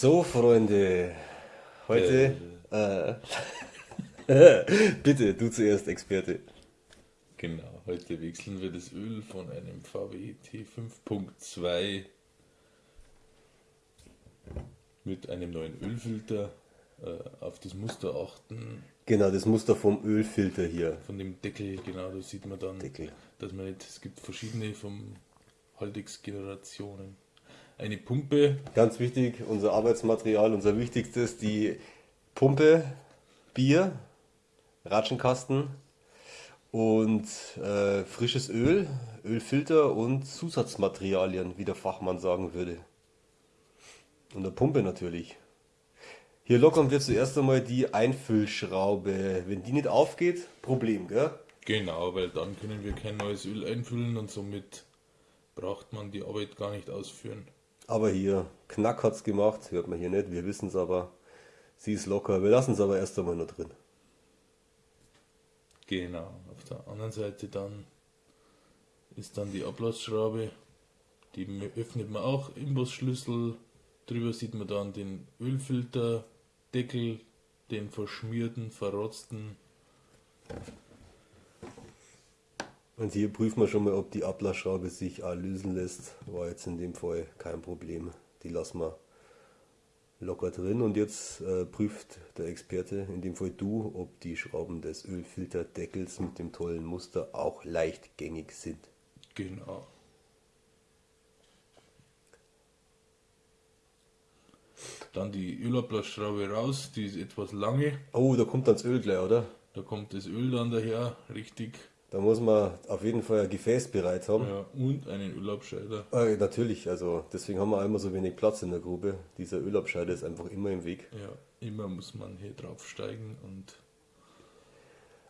So, Freunde, heute. Äh. bitte, du zuerst, Experte. Genau, heute wechseln wir das Öl von einem VW T5.2 mit einem neuen Ölfilter äh, auf das Muster achten. Genau, das Muster vom Ölfilter hier. Von dem Deckel, genau, da sieht man dann, Deckel. dass man nicht, es gibt verschiedene vom Haldex-Generationen. Eine Pumpe, Ganz wichtig, unser Arbeitsmaterial, unser wichtigstes, die Pumpe, Bier, Ratschenkasten und äh, frisches Öl, Ölfilter und Zusatzmaterialien, wie der Fachmann sagen würde. Und eine Pumpe natürlich. Hier lockern wir zuerst einmal die Einfüllschraube. Wenn die nicht aufgeht, Problem, gell? genau, weil dann können wir kein neues Öl einfüllen und somit braucht man die Arbeit gar nicht ausführen. Aber hier, Knack hat's gemacht, hört man hier nicht, wir wissen es aber. Sie ist locker, wir lassen es aber erst einmal noch drin. Genau, auf der anderen Seite dann ist dann die Ablassschraube, die öffnet man auch, Imbusschlüssel, drüber sieht man dann den Ölfilter, Deckel, den verschmierten, verrotzten, Und hier prüfen wir schon mal, ob die Ablassschraube sich auch lösen lässt. War jetzt in dem Fall kein Problem. Die lassen wir locker drin. Und jetzt äh, prüft der Experte, in dem Fall du, ob die Schrauben des Ölfilterdeckels mit dem tollen Muster auch leichtgängig sind. genau. Dann die Ölablassschraube raus, die ist etwas lange, Oh, da kommt dann das Öl gleich, oder? da kommt das Öl dann daher, richtig, Da muss man auf jeden Fall ein Gefäß bereit haben. ja, und einen Ölabscheider. Äh, natürlich, also deswegen haben wir immer so wenig Platz in der Grube. Dieser Ölabscheider ist einfach immer im Weg. Ja, immer muss man hier draufsteigen und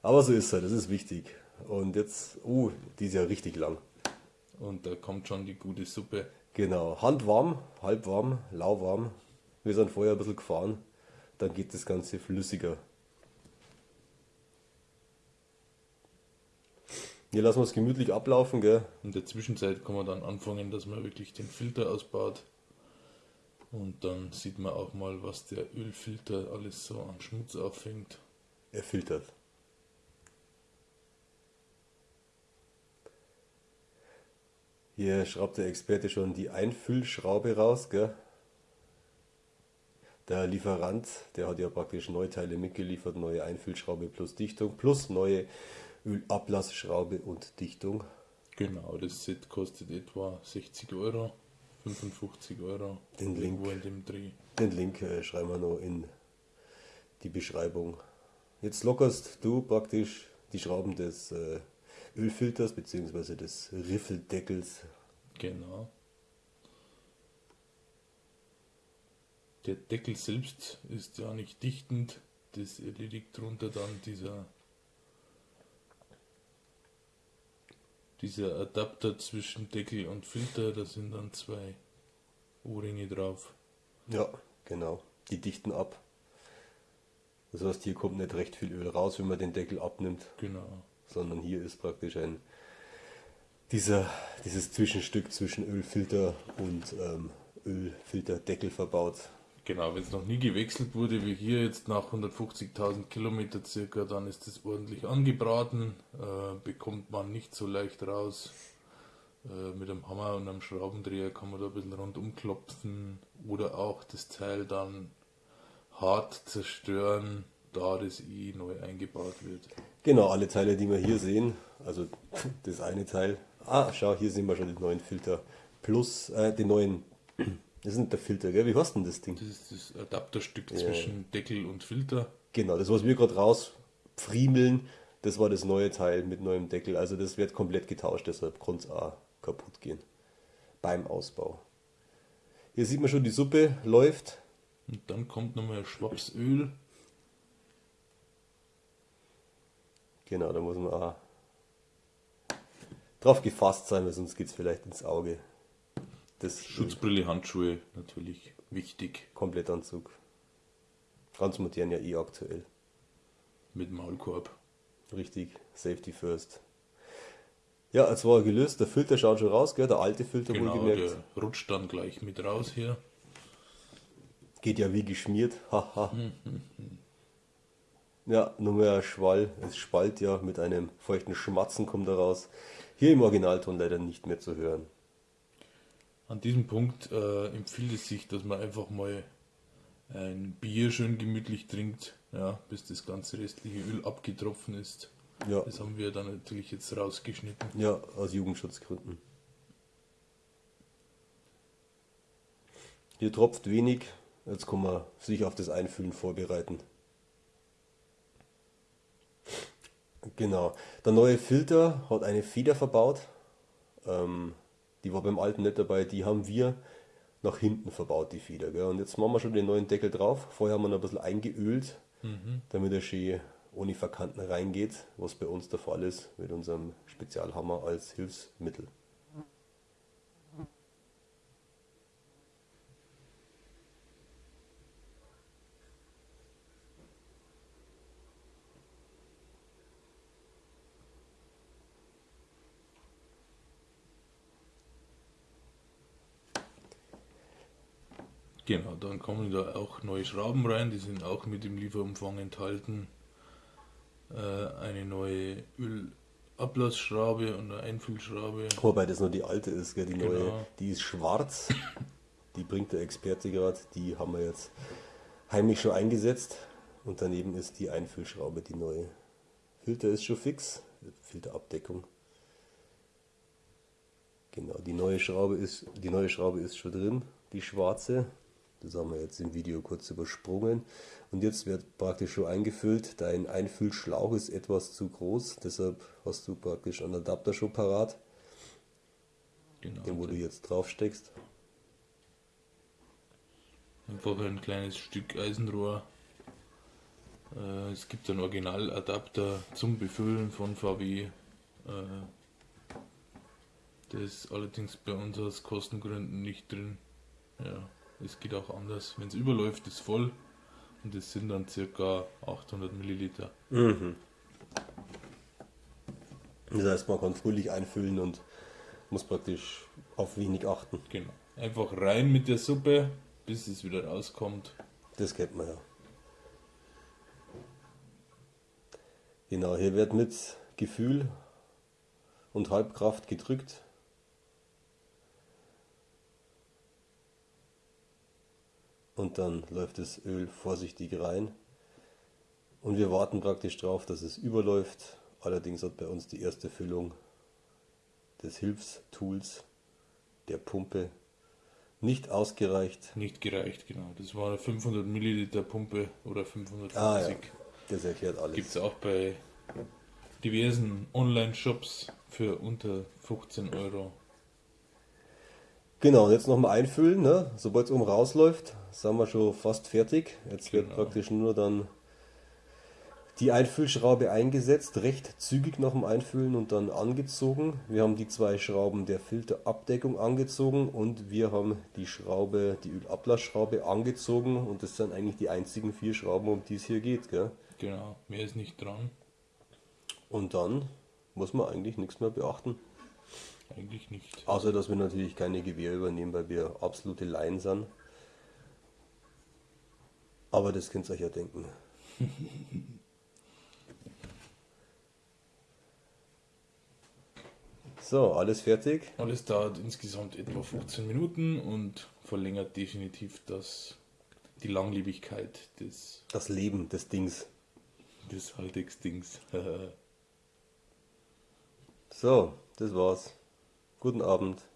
Aber so ist es, das ist wichtig. Und jetzt, uh, die ist ja richtig lang. Und da kommt schon die gute Suppe. Genau, handwarm, halbwarm, lauwarm. Wir sind vorher ein bisschen gefahren. Dann geht das Ganze flüssiger. Hier lassen wir es gemütlich ablaufen, gell? In der Zwischenzeit kann man dann anfangen, dass man wirklich den Filter ausbaut. Und dann sieht man auch mal, was der Ölfilter alles so an Schmutz auffängt. Er filtert. Hier schraubt der Experte schon die Einfüllschraube raus, gell? Der Lieferant, der hat ja praktisch Neuteile mitgeliefert, neue Einfüllschraube plus Dichtung, plus neue Ölablassschraube und Dichtung. Genau, das Set kostet etwa 60 Euro, 55 Euro. Den Link. In dem Dreh. Den Link äh, schreiben wir noch in die Beschreibung. Jetzt lockerst du praktisch die Schrauben des äh, Ölfilters bzw. des Riffeldeckels. Genau. Der Deckel selbst ist ja nicht dichtend. Das erledigt drunter dann dieser dieser Adapter zwischen Deckel und Filter. Da sind dann zwei Ohrringe drauf. Ja, genau. Die dichten ab. Das heißt, hier kommt nicht recht viel Öl raus, wenn man den Deckel abnimmt, Genau. sondern hier ist praktisch ein dieser, dieses Zwischenstück zwischen Ölfilter und ähm, Ölfilterdeckel verbaut. Genau, wenn es noch nie gewechselt wurde, wie hier jetzt nach 150.000 Kilometer circa, dann ist es ordentlich angebraten, äh, bekommt man nicht so leicht raus. Äh, mit einem Hammer und einem Schraubendreher kann man da ein bisschen rundum klopfen oder auch das Teil dann hart zerstören, da das eh neu eingebaut wird. Genau, alle Teile, die wir hier sehen, also das eine Teil. Ah, schau, hier sehen wir schon den neuen Filter. Plus äh, den neuen, das ist nicht der Filter, gell? Wie heißt denn das Ding? Das ist das Adapterstück zwischen Deckel und Filter. Genau, das, was wir gerade rausfriemeln, das war das neue Teil mit neuem Deckel. Also das wird komplett getauscht, deshalb konnte es auch kaputt gehen beim Ausbau. Hier sieht man schon, die Suppe läuft. Und dann kommt nochmal Schwaps Öl. Genau, da muss man auch drauf gefasst sein, weil sonst geht es vielleicht ins Auge. Das Schutzbrille, Handschuhe, natürlich wichtig. Komplettanzug. Ganz modern ja eh aktuell. Mit Maulkorb. Richtig, Safety first. Ja, jetzt war er gelöst. Der Filter schaut schon raus, gell? Der alte Filter Genau, wohlgemerkt. der rutscht dann gleich mit raus hier. Geht ja wie geschmiert. Haha. ja, nur mehr Schwall. Es spalt ja mit einem feuchten Schmatzen kommt er raus. Hier im Originalton leider nicht mehr zu hören. An diesem Punkt äh, empfiehlt es sich, dass man einfach mal ein Bier schön gemütlich trinkt, ja, bis das ganze restliche Öl abgetropfen ist. Ja, Das haben wir dann natürlich jetzt rausgeschnitten. ja aus Jugendschutzgründen. Hier tropft wenig. Jetzt kann man sich auf das Einfüllen vorbereiten. Genau. Der neue Filter hat eine Feder verbaut. Ähm, die war beim alten nicht dabei. Die haben wir nach hinten verbaut, die Feder. Gell? Und jetzt machen wir schon den neuen Deckel drauf. Vorher haben wir noch ein bisschen eingeölt, damit er schön ohne Verkanten reingeht, was bei uns der Fall ist mit unserem Spezialhammer als Hilfsmittel. Genau, dann kommen da auch neue Schrauben rein, die sind auch mit im Lieferumfang enthalten. Äh, eine neue Ölablassschraube und eine Einfüllschraube. Wobei das nur die alte ist, gell? die neue, Genau. die ist schwarz. Die bringt der Experte gerade. Die haben wir jetzt heimlich schon eingesetzt. Und daneben ist die Einfüllschraube, die neue. Filter ist schon fix. Filterabdeckung. Genau, die neue Schraube ist, die neue Schraube ist schon drin, die schwarze. Das haben wir jetzt im Video kurz übersprungen. Und jetzt wird praktisch schon eingefüllt. Dein Einfüllschlauch ist etwas zu groß, deshalb hast du praktisch einen Adapter schon parat, Genau, den wo du jetzt drauf steckst. einfach ein kleines Stück Eisenrohr. Äh, es gibt einen Originaladapter zum Befüllen von VW. Äh, der ist allerdings bei uns aus Kostengründen nicht drin. Ja, es geht auch anders. Wenn es überläuft, ist voll. Und es sind dann circa 800 Milliliter. Das heißt, man kann fröhlich einfüllen und muss praktisch auf wenig achten. Genau. Einfach rein mit der Suppe, bis es wieder rauskommt. Das kennt man ja. Genau, hier wird mit Gefühl und Halbkraft gedrückt. Und dann läuft das Öl vorsichtig rein. Und wir warten praktisch drauf, dass es überläuft. Allerdings hat bei uns die erste Füllung des Hilfstools, der Pumpe, nicht ausgereicht. Nicht gereicht, genau. Das war eine 500 Milliliter Pumpe oder 550. Ah ja, das erklärt alles. Gibt es auch bei diversen Online-Shops für unter 15 Euro. Genau, und jetzt nochmal einfüllen. Ne? Sobald es oben rausläuft, sind wir schon fast fertig. Jetzt wird Genau. praktisch nur dann die Einfüllschraube eingesetzt, recht zügig nach dem Einfüllen und dann angezogen. Wir haben die zwei Schrauben der Filterabdeckung angezogen und wir haben die Schraube, die Ölablassschraube angezogen und das sind eigentlich die einzigen vier Schrauben, um die es hier geht. Gell? Genau, mehr ist nicht dran. Und dann muss man eigentlich nichts mehr beachten. Eigentlich nicht. Außer, dass wir natürlich keine Gewehr übernehmen, weil wir absolute Laien sind. Aber das könnt ihr euch ja denken. So, alles fertig. Alles dauert insgesamt etwa 15 Minuten und verlängert definitiv das, die Langlebigkeit des, Das Leben des Dings. des Haltex-Dings. So, das war's. Guten Abend.